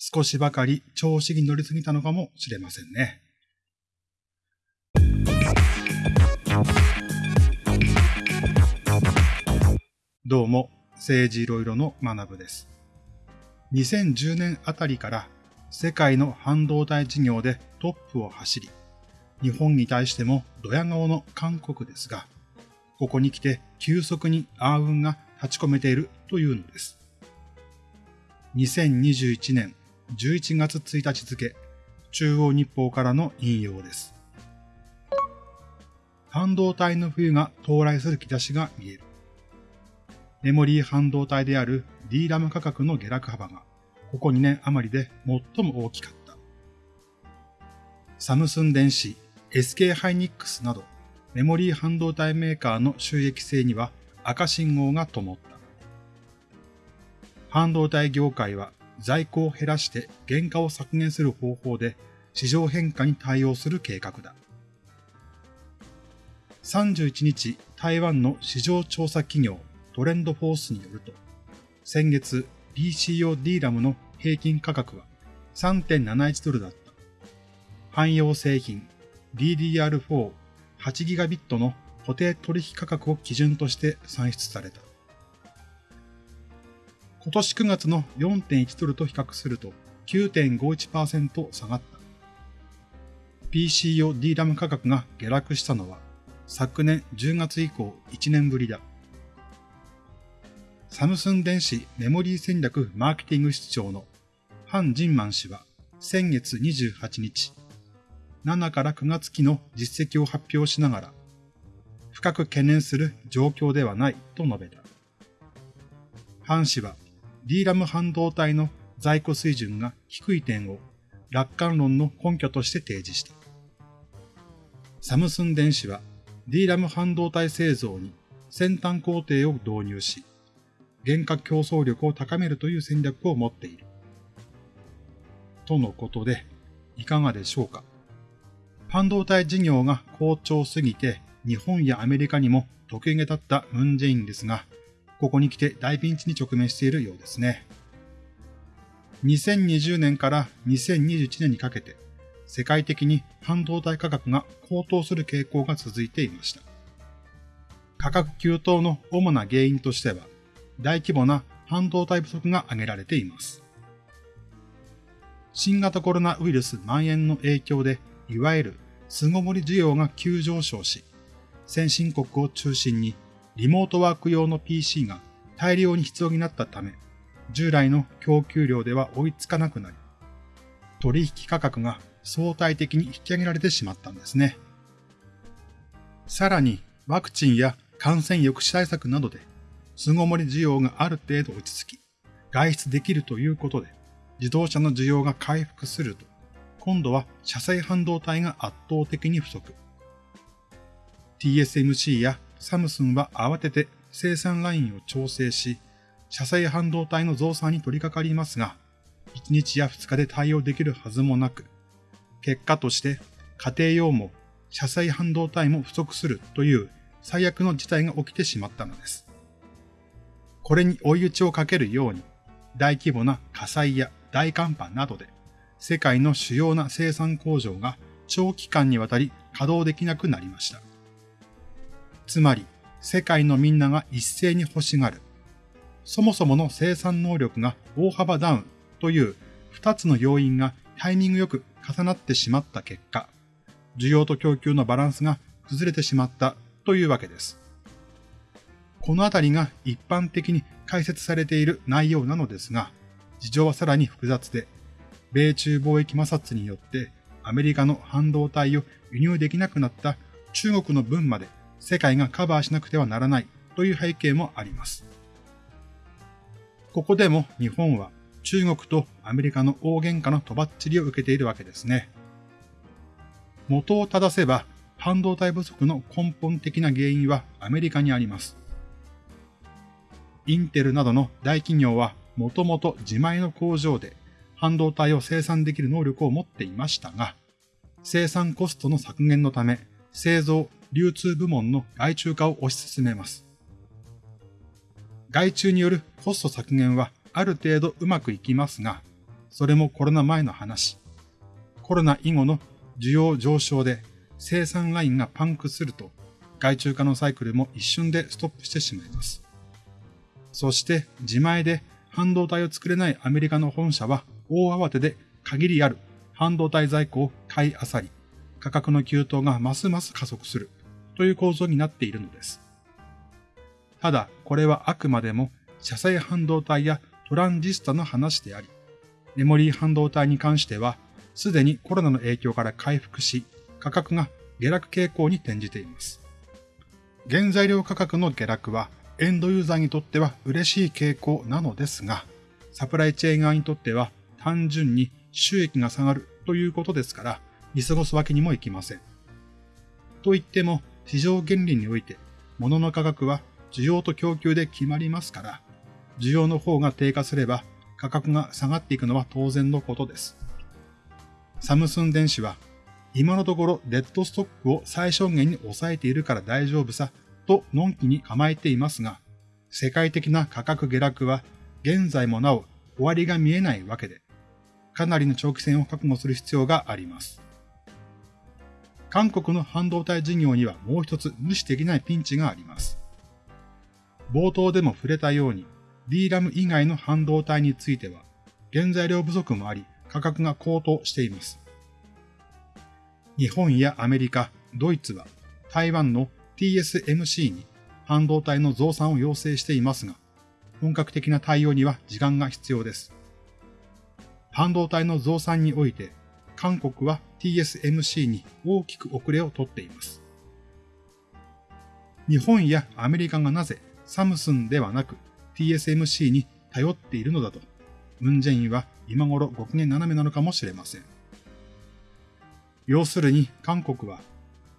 少しばかり調子に乗りすぎたのかもしれませんね。どうも、政治いろいろの学部です。2010年あたりから世界の半導体事業でトップを走り、日本に対してもドヤ顔の韓国ですが、ここに来て急速に暗雲が立ち込めているというのです。2021年11月1日付、中央日報からの引用です。半導体の冬が到来する兆しが見える。メモリー半導体である DRAM 価格の下落幅が、ここ2年余りで最も大きかった。サムスン電子、SK ハイニックスなど、メモリー半導体メーカーの収益性には赤信号が灯った。半導体業界は在庫を減らして原価を削減する方法で市場変化に対応する計画だ。31日、台湾の市場調査企業トレンドフォースによると、先月 PC 用 DRAM の平均価格は3.71ドルだった。汎用製品 DDR4 8GB の固定取引価格を基準として算出された。今年9月の4.1ドルと比較すると9.51%下がった。PC 用 DRAM 価格が下落したのは昨年10月以降1年ぶりだ。サムスン電子メモリー戦略マーケティング室長のハン・ジンマン氏は先月28日、7から9月期の実績を発表しながら、深く懸念する状況ではないと述べた。ハン氏は DRAM 半導体の在庫水準が低い点を楽観論の根拠として提示した。サムスン電子は DRAM 半導体製造に先端工程を導入し、原価競争力を高めるという戦略を持っている。とのことで、いかがでしょうか半導体事業が好調すぎて、日本やアメリカにも得意げ立ったムンジェインですが、ここに来て大ピンチに直面しているようですね。2020年から2021年にかけて、世界的に半導体価格が高騰する傾向が続いていました。価格急騰の主な原因としては、大規模な半導体不足が挙げられています。新型コロナウイルス蔓延の影響で、いわゆる巣ごもり需要が急上昇し、先進国を中心にリモートワーク用の PC が大量に必要になったため、従来の供給量では追いつかなくなり、取引価格が相対的に引き上げられてしまったんですね。さらに、ワクチンや感染抑止対策などで、巣ごもり需要がある程度落ち着き、外出できるということで、自動車の需要が回復すると、今度は車載半導体が圧倒的に不足。TSMC やサムスンは慌てて生産ラインを調整し、車載半導体の増産に取り掛かりますが、1日や2日で対応できるはずもなく、結果として家庭用も車載半導体も不足するという最悪の事態が起きてしまったのです。これに追い打ちをかけるように、大規模な火災や大寒波などで、世界の主要な生産工場が長期間にわたり稼働できなくなりました。つまり、世界のみんなが一斉に欲しがる。そもそもの生産能力が大幅ダウンという二つの要因がタイミングよく重なってしまった結果、需要と供給のバランスが崩れてしまったというわけです。このあたりが一般的に解説されている内容なのですが、事情はさらに複雑で、米中貿易摩擦によってアメリカの半導体を輸入できなくなった中国の分まで世界がカバーしなくてはならないという背景もあります。ここでも日本は中国とアメリカの大喧嘩のとばっちりを受けているわけですね。元を正せば半導体不足の根本的な原因はアメリカにあります。インテルなどの大企業はもともと自前の工場で半導体を生産できる能力を持っていましたが、生産コストの削減のため製造、流通部門の外注化を推し進めます。外注によるコスト削減はある程度うまくいきますが、それもコロナ前の話。コロナ以後の需要上昇で生産ラインがパンクすると、外注化のサイクルも一瞬でストップしてしまいます。そして自前で半導体を作れないアメリカの本社は大慌てで限りある半導体在庫を買い漁り、価格の急騰がますます加速するという構造になっているのです。ただ、これはあくまでも車載半導体やトランジスタの話であり、メモリー半導体に関しては、すでにコロナの影響から回復し、価格が下落傾向に転じています。原材料価格の下落は、エンドユーザーにとっては嬉しい傾向なのですが、サプライチェーン側にとっては単純に収益が下がるということですから、見過ごすわけにもいきません。と言っても、市場原理において、物の価格は需要と供給で決まりますから、需要の方が低下すれば価格が下がっていくのは当然のことです。サムスン電子は、今のところデッドストックを最小限に抑えているから大丈夫さ、とのんきに構えていますが、世界的な価格下落は現在もなお終わりが見えないわけで、かなりの長期戦を覚悟する必要があります。韓国の半導体事業にはもう一つ無視できないピンチがあります。冒頭でも触れたように、DRAM 以外の半導体については、原材料不足もあり、価格が高騰しています。日本やアメリカ、ドイツは、台湾の TSMC に半導体の増産を要請していますが、本格的な対応には時間が必要です。半導体の増産において、韓国は TSMC に大きく遅れをとっています。日本やアメリカがなぜサムスンではなく TSMC に頼っているのだと、ムンジェインは今頃ご機嫌斜めなのかもしれません。要するに韓国は、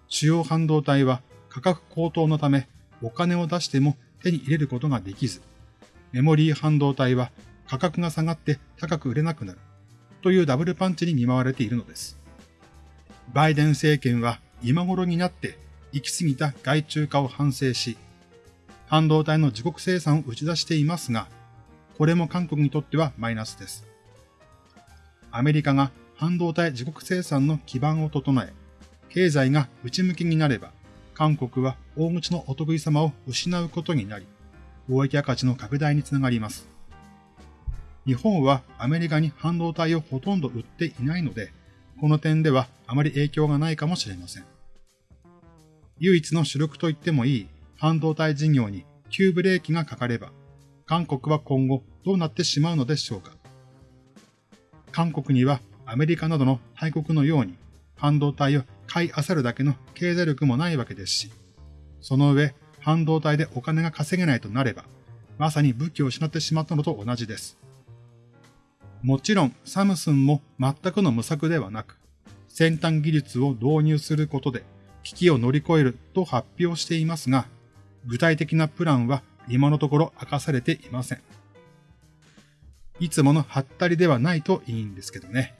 主要半導体は価格高騰のためお金を出しても手に入れることができず、メモリー半導体は価格が下がって高く売れなくなるというダブルパンチに見舞われているのです。バイデン政権は今頃になって行き過ぎた外注化を反省し、半導体の自国生産を打ち出していますが、これも韓国にとってはマイナスです。アメリカが半導体自国生産の基盤を整え、経済が内向きになれば、韓国は大口のお得意様を失うことになり、貿易赤字の拡大につながります。日本はアメリカに半導体をほとんど売っていないので、この点ではあまり影響がないかもしれません。唯一の主力と言ってもいい半導体事業に急ブレーキがかかれば、韓国は今後どうなってしまうのでしょうか。韓国にはアメリカなどの大国のように半導体を買い漁るだけの経済力もないわけですし、その上、半導体でお金が稼げないとなれば、まさに武器を失ってしまったのと同じです。もちろんサムスンも全くの無策ではなく、先端技術を導入することで危機を乗り越えると発表していますが、具体的なプランは今のところ明かされていません。いつものハったりではないといいんですけどね。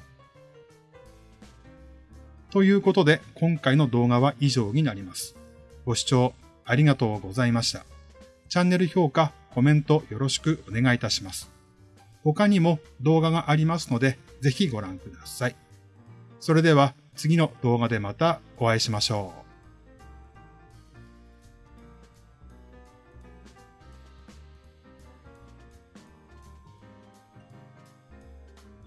ということで今回の動画は以上になります。ご視聴ありがとうございました。チャンネル評価、コメントよろしくお願いいたします。他にも動画がありますのでぜひご覧ください。それでは次の動画でまたお会いしましょう。